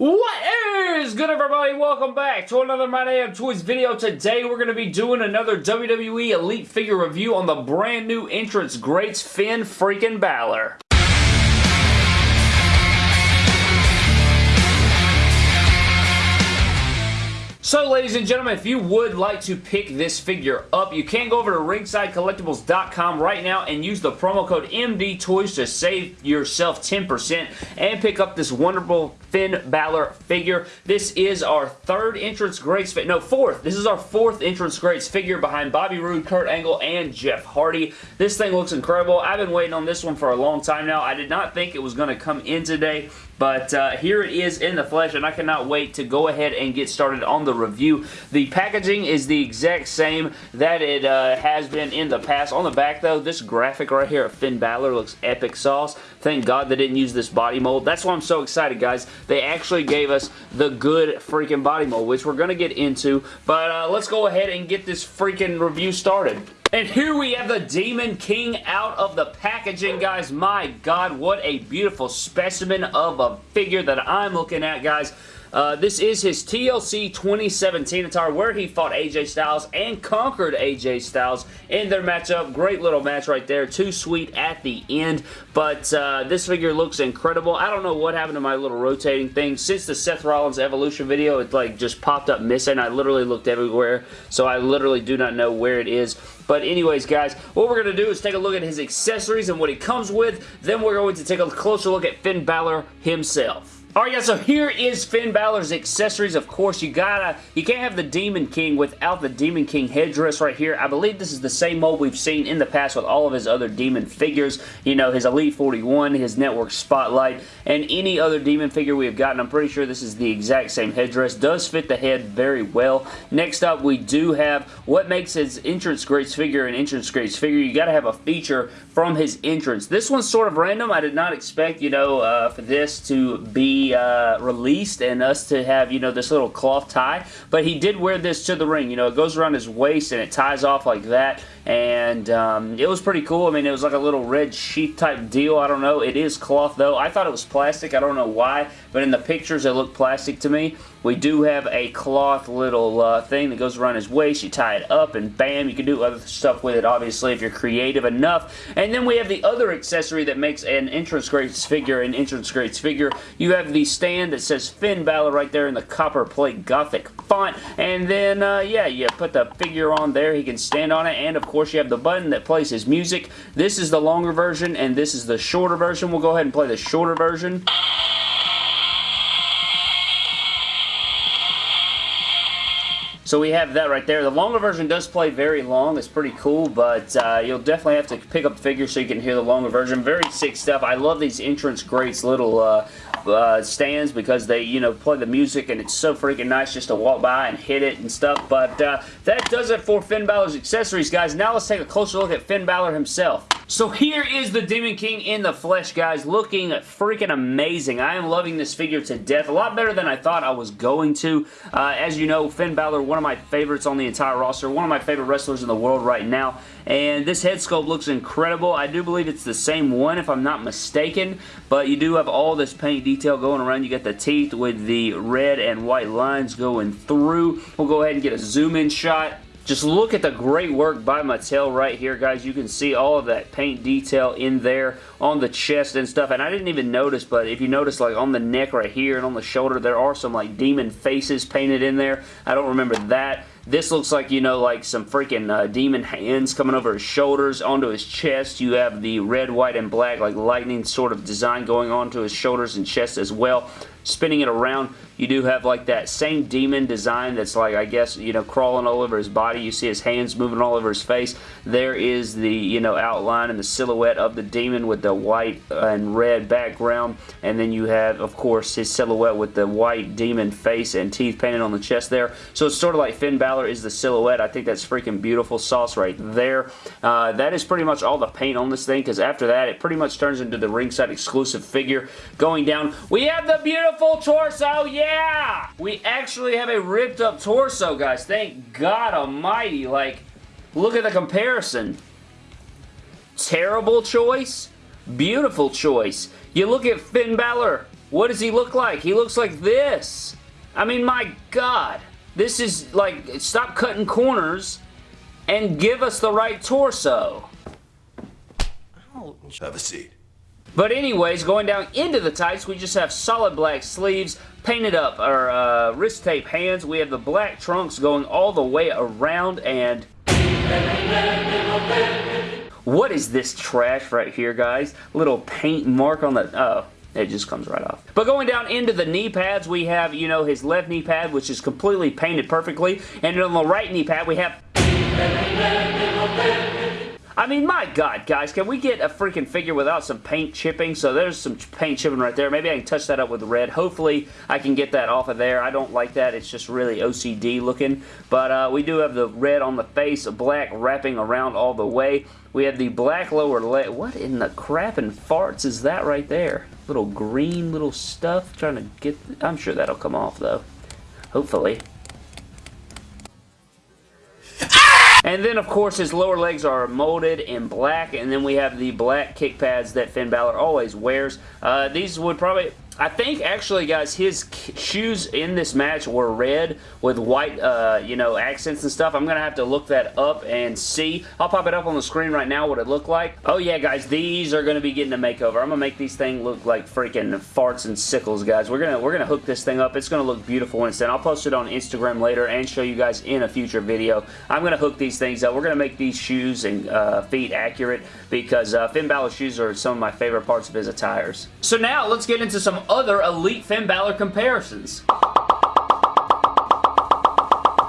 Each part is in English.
What is good everybody? Welcome back to another My Damn Toys video. Today we're going to be doing another WWE Elite figure review on the brand new entrance greats Finn freaking Balor. So, ladies and gentlemen, if you would like to pick this figure up, you can go over to ringsidecollectibles.com right now and use the promo code MDTOYS to save yourself 10% and pick up this wonderful Finn Balor figure. This is our third entrance greats, no, fourth. This is our fourth entrance greats figure behind Bobby Roode, Kurt Angle, and Jeff Hardy. This thing looks incredible. I've been waiting on this one for a long time now. I did not think it was going to come in today, but uh, here it is in the flesh, and I cannot wait to go ahead and get started on the review. The packaging is the exact same that it uh, has been in the past. On the back, though, this graphic right here of Finn Balor looks epic sauce. Thank God they didn't use this body mold. That's why I'm so excited, guys. They actually gave us the good freaking body mold, which we're going to get into. But uh, let's go ahead and get this freaking review started. And here we have the Demon King out of the packaging, guys. My God, what a beautiful specimen of a figure that I'm looking at, guys. Uh, this is his TLC 2017 attire where he fought AJ Styles and conquered AJ Styles in their matchup. Great little match right there. Too sweet at the end, but uh, this figure looks incredible. I don't know what happened to my little rotating thing. Since the Seth Rollins Evolution video, it like just popped up missing. I literally looked everywhere, so I literally do not know where it is. But anyways, guys, what we're going to do is take a look at his accessories and what he comes with. Then we're going to take a closer look at Finn Balor himself. Alright guys, so here is Finn Balor's accessories. Of course, you gotta, you can't have the Demon King without the Demon King headdress right here. I believe this is the same mold we've seen in the past with all of his other Demon figures. You know, his Elite 41, his Network Spotlight, and any other Demon figure we have gotten. I'm pretty sure this is the exact same headdress. Does fit the head very well. Next up, we do have what makes his entrance greats figure an entrance greats figure. You gotta have a feature from his entrance. This one's sort of random. I did not expect, you know, uh, for this to be uh, released and us to have, you know, this little cloth tie. But he did wear this to the ring. You know, it goes around his waist and it ties off like that. And um, it was pretty cool. I mean, it was like a little red sheath type deal. I don't know. It is cloth, though. I thought it was plastic. I don't know why. But in the pictures, it looked plastic to me. We do have a cloth little uh, thing that goes around his waist. You tie it up and bam, you can do other stuff with it, obviously, if you're creative enough. And then we have the other accessory that makes an entrance greats figure an entrance greats figure. You have the stand that says Finn Balor right there in the Copperplate gothic font. And then, uh, yeah, you put the figure on there. He can stand on it. And, of course, you have the button that plays his music. This is the longer version, and this is the shorter version. We'll go ahead and play the shorter version. So we have that right there. The longer version does play very long. It's pretty cool, but uh, you'll definitely have to pick up the figure so you can hear the longer version. Very sick stuff. I love these entrance greats, little uh, uh, stands because they, you know, play the music and it's so freaking nice just to walk by and hit it and stuff. But uh, that does it for Finn Balor's accessories, guys. Now let's take a closer look at Finn Balor himself. So here is the Demon King in the flesh, guys, looking freaking amazing. I am loving this figure to death. A lot better than I thought I was going to. Uh, as you know, Finn Balor, one of my favorites on the entire roster, one of my favorite wrestlers in the world right now. And this head sculpt looks incredible. I do believe it's the same one, if I'm not mistaken. But you do have all this paint detail going around. You got the teeth with the red and white lines going through. We'll go ahead and get a zoom in shot just look at the great work by Mattel right here, guys. You can see all of that paint detail in there on the chest and stuff. And I didn't even notice, but if you notice, like, on the neck right here and on the shoulder, there are some, like, demon faces painted in there. I don't remember that. This looks like, you know, like some freaking uh, demon hands coming over his shoulders onto his chest. You have the red, white, and black, like lightning sort of design going on to his shoulders and chest as well. Spinning it around, you do have like that same demon design that's like, I guess, you know, crawling all over his body. You see his hands moving all over his face. There is the, you know, outline and the silhouette of the demon with the white and red background. And then you have, of course, his silhouette with the white demon face and teeth painted on the chest there. So it's sort of like Finn Balor is the silhouette. I think that's freaking beautiful sauce right there. Uh, that is pretty much all the paint on this thing because after that, it pretty much turns into the ringside exclusive figure. Going down, we have the beautiful torso. Yeah! Yeah! We actually have a ripped up torso, guys. Thank God almighty. Like, look at the comparison. Terrible choice. Beautiful choice. You look at Finn Balor. what does he look like? He looks like this. I mean, my God. This is like, stop cutting corners and give us the right torso. Have a seat. But anyways, going down into the tights, we just have solid black sleeves, painted up our uh, wrist tape hands. We have the black trunks going all the way around and... What is this trash right here, guys? Little paint mark on the... Oh, it just comes right off. But going down into the knee pads, we have, you know, his left knee pad, which is completely painted perfectly. And on the right knee pad, we have... I mean, my God, guys, can we get a freaking figure without some paint chipping? So there's some paint chipping right there. Maybe I can touch that up with red. Hopefully, I can get that off of there. I don't like that. It's just really OCD looking. But uh, we do have the red on the face, black wrapping around all the way. We have the black lower leg. What in the crap and farts is that right there? Little green little stuff. Trying to get... I'm sure that'll come off, though. Hopefully. And then, of course, his lower legs are molded in black, and then we have the black kick pads that Finn Balor always wears. Uh, these would probably... I think, actually, guys, his shoes in this match were red with white, uh, you know, accents and stuff. I'm going to have to look that up and see. I'll pop it up on the screen right now what it looked like. Oh, yeah, guys, these are going to be getting a makeover. I'm going to make these things look like freaking farts and sickles, guys. We're going to we're gonna hook this thing up. It's going to look beautiful done. I'll post it on Instagram later and show you guys in a future video. I'm going to hook these things up. We're going to make these shoes and uh, feet accurate because uh, Finn Balor shoes are some of my favorite parts of his attires. So now, let's get into some other Elite Finn Balor comparisons.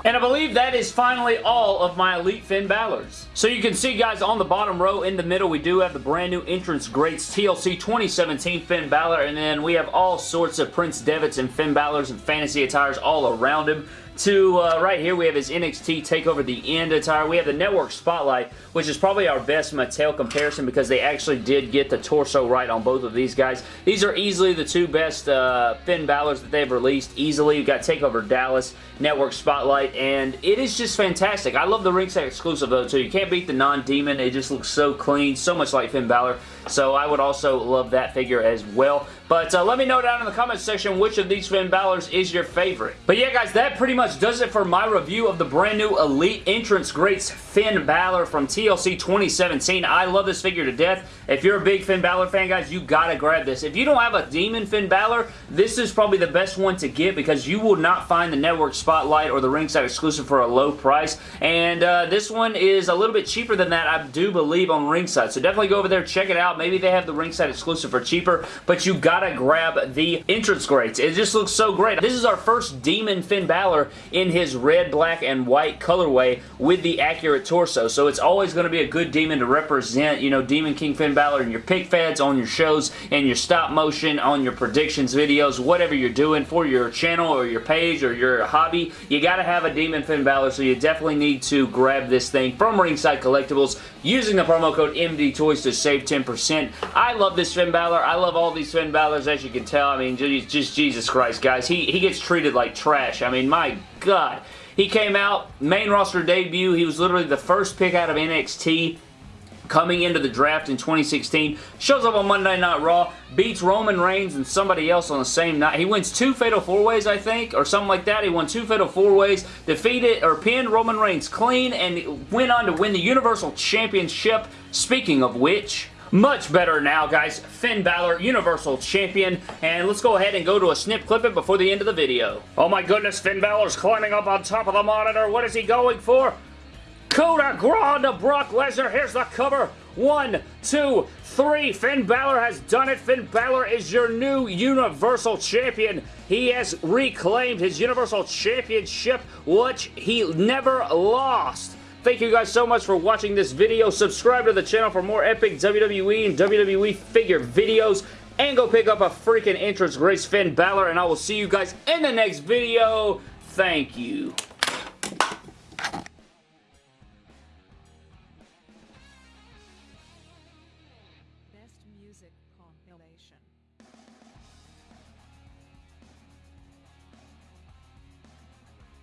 And I believe that is finally all of my Elite Finn Balors. So you can see, guys, on the bottom row in the middle, we do have the brand new Entrance Greats TLC 2017 Finn Balor, and then we have all sorts of Prince Devitt's and Finn Balor's and fantasy attires all around him to uh, right here we have his NXT TakeOver The End attire. We have the Network Spotlight, which is probably our best Mattel comparison because they actually did get the torso right on both of these guys. These are easily the two best uh, Finn Balor's that they've released. Easily, you've got TakeOver Dallas, Network Spotlight, and it is just fantastic. I love the ringside exclusive though too. You can't beat the non-demon. It just looks so clean, so much like Finn Balor. So I would also love that figure as well. But uh, let me know down in the comments section which of these Finn Balor's is your favorite. But yeah, guys, that pretty much does it for my review of the brand new Elite Entrance Greats Finn Balor from TLC 2017. I love this figure to death. If you're a big Finn Balor fan, guys, you gotta grab this. If you don't have a Demon Finn Balor, this is probably the best one to get because you will not find the Network Spotlight or the ringside exclusive for a low price. And uh, this one is a little bit cheaper than that, I do believe, on ringside. So definitely go over there, check it out. Maybe they have the ringside exclusive for cheaper, but you gotta grab the entrance greats. It just looks so great. This is our first Demon Finn Balor in his red, black, and white colorway with the accurate torso. So it's always going to be a good demon to represent, you know, Demon King Finn Balor in your pick feds, on your shows, and your stop motion, on your predictions videos, whatever you're doing for your channel or your page or your hobby. You gotta have a Demon Finn Balor, so you definitely need to grab this thing from Ringside Collectibles using the promo code MD Toys to save 10%. I love this Finn Balor. I love all these Finn Balors, as you can tell. I mean, just Jesus Christ, guys. He, he gets treated like trash. I mean, my God. He came out, main roster debut. He was literally the first pick out of NXT coming into the draft in 2016. Shows up on Monday Night Raw, beats Roman Reigns and somebody else on the same night. He wins two Fatal 4-Ways, I think, or something like that. He won two Fatal 4-Ways, defeated or pinned Roman Reigns clean, and went on to win the Universal Championship. Speaking of which, much better now, guys. Finn Balor, Universal Champion. And let's go ahead and go to a snip clip it before the end of the video. Oh my goodness, Finn Balor's climbing up on top of the monitor. What is he going for? Coup de grace to Brock Lesnar. Here's the cover. One, two, three. Finn Balor has done it. Finn Balor is your new Universal Champion. He has reclaimed his Universal Championship, which he never lost. Thank you guys so much for watching this video. Subscribe to the channel for more epic WWE and WWE figure videos. And go pick up a freaking entrance Greats Finn Balor. And I will see you guys in the next video. Thank you.